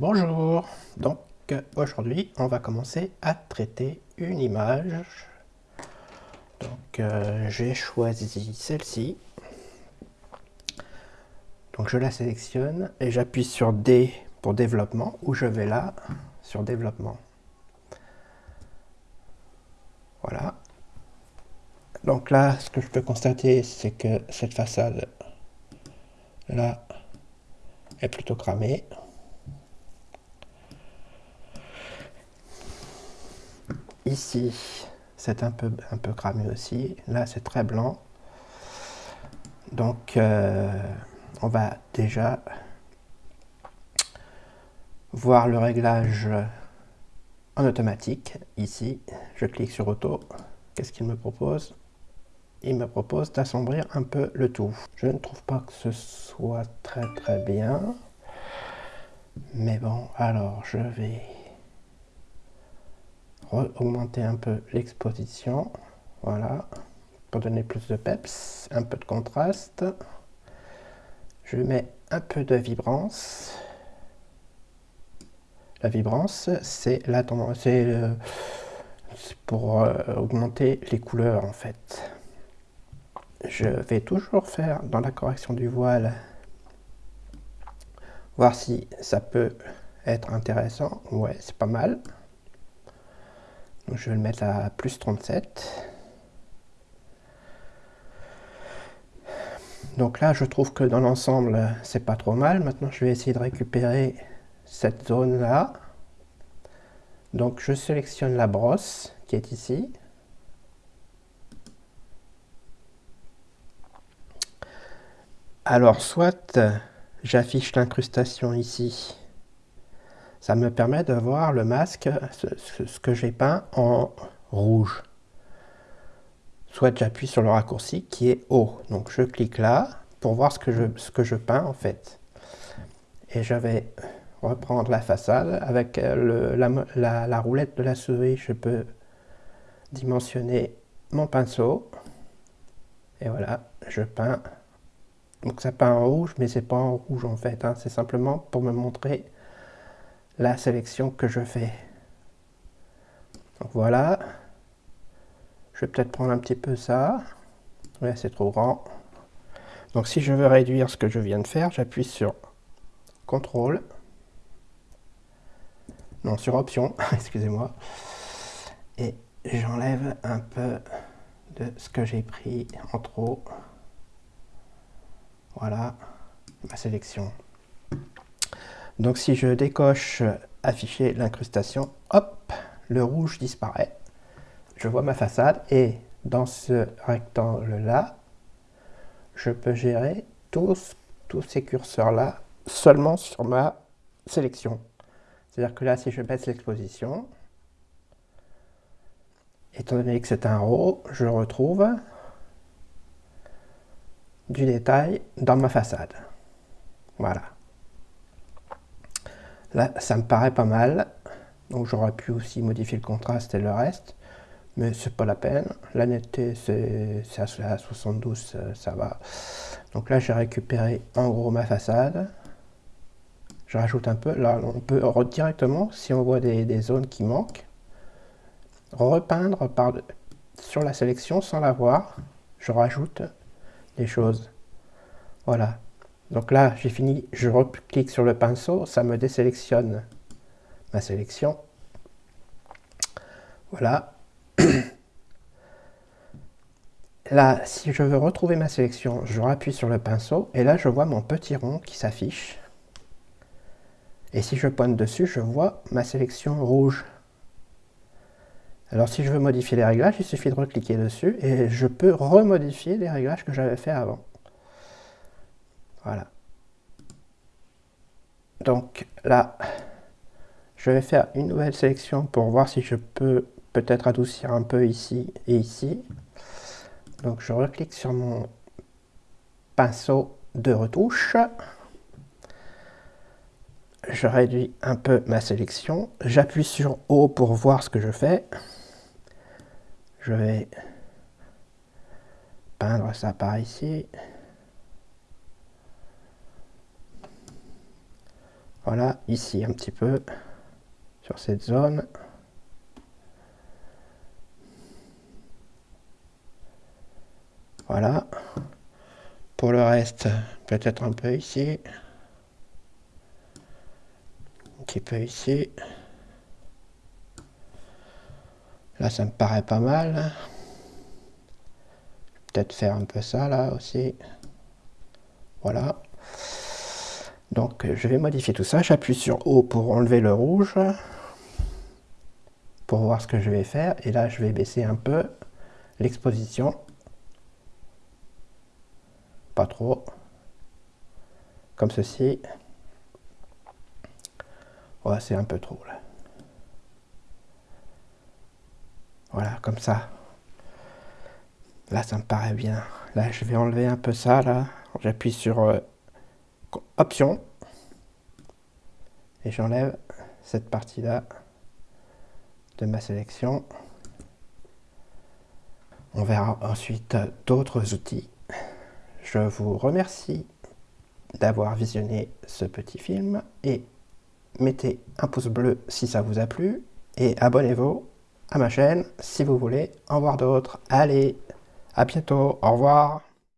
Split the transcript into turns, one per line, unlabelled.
Bonjour, donc aujourd'hui on va commencer à traiter une image. Donc euh, j'ai choisi celle-ci. Donc je la sélectionne et j'appuie sur D pour développement ou je vais là sur développement. Voilà. Donc là ce que je peux constater c'est que cette façade là est plutôt cramée. Ici, c'est un peu, un peu cramé aussi. Là, c'est très blanc. Donc, euh, on va déjà voir le réglage en automatique. Ici, je clique sur Auto. Qu'est-ce qu'il me propose? Il me propose d'assombrir un peu le tout. Je ne trouve pas que ce soit très très bien. Mais bon, alors je vais augmenter un peu l'exposition, voilà, pour donner plus de peps, un peu de contraste. Je mets un peu de vibrance. La vibrance, c'est la c'est euh, pour euh, augmenter les couleurs en fait. Je vais toujours faire dans la correction du voile, voir si ça peut être intéressant. Ouais, c'est pas mal je vais le mettre à plus 37. Donc là, je trouve que dans l'ensemble, c'est pas trop mal. Maintenant, je vais essayer de récupérer cette zone-là. Donc, je sélectionne la brosse qui est ici. Alors, soit j'affiche l'incrustation ici, ça me permet de voir le masque, ce, que j'ai peint en rouge. Soit j'appuie sur le raccourci qui est haut. Donc je clique là pour voir ce que je, ce que je peins en fait. Et je vais reprendre la façade avec le, la, la, roulette de la souris. Je peux dimensionner mon pinceau. Et voilà, je peins. Donc ça peint en rouge, mais c'est pas en rouge en fait. Hein. C'est simplement pour me montrer la sélection que je fais. Donc voilà. Je vais peut-être prendre un petit peu ça. Ouais, c'est trop grand. Donc si je veux réduire ce que je viens de faire, j'appuie sur CTRL. Non, sur Option, excusez-moi. Et j'enlève un peu de ce que j'ai pris en trop. Voilà ma sélection. Donc si je décoche afficher l'incrustation, hop, le rouge disparaît. Je vois ma façade et dans ce rectangle-là, je peux gérer tous, tous ces curseurs-là seulement sur ma sélection. C'est-à-dire que là, si je baisse l'exposition, étant donné que c'est un RAW, je retrouve du détail dans ma façade. Voilà. Là, ça me paraît pas mal. Donc j'aurais pu aussi modifier le contraste et le reste. Mais c'est pas la peine. La netteté, c'est à 72, ça, va. Donc là, j'ai récupéré en gros ma façade. Je rajoute un peu. Là, on peut directement, si on voit des, zones qui manquent, repeindre par, sur la sélection sans la voir. Je rajoute des choses. Voilà. Donc là, j'ai fini, je reclique sur le pinceau, ça me désélectionne ma sélection. Voilà. Là, si je veux retrouver ma sélection, je rappuie sur le pinceau et là, je vois mon petit rond qui s'affiche. Et si je pointe dessus, je vois ma sélection rouge. Alors si je veux modifier les réglages, il suffit de recliquer dessus et je peux remodifier les réglages que j'avais fait avant. Voilà. Donc là, je vais faire une nouvelle sélection pour voir si je peux peut-être adoucir un peu ici et ici. Donc je reclique sur mon pinceau de retouche. Je réduis un peu ma sélection. J'appuie sur O pour voir ce que je fais. Je vais peindre ça par ici. Voilà, ici un petit peu, sur cette zone. Voilà. Pour le reste, peut-être un peu ici. Un petit peu ici. Là, ça me paraît pas mal. Peut-être faire un peu ça, là, aussi. Voilà. Donc, je vais modifier tout ça. J'appuie sur O pour enlever le rouge. Pour voir ce que je vais faire. Et là, je vais baisser un peu l'exposition. Pas trop. Comme ceci. C'est un peu trop, là. Voilà, comme ça. Là, ça me paraît bien. Là, je vais enlever un peu ça, là. J'appuie sur euh, Option. Et j'enlève cette partie-là de ma sélection. On verra ensuite d'autres outils. Je vous remercie d'avoir visionné ce petit film et mettez un pouce bleu si ça vous a plu et abonnez-vous à ma chaîne si vous voulez en voir d'autres. Allez, à bientôt, au revoir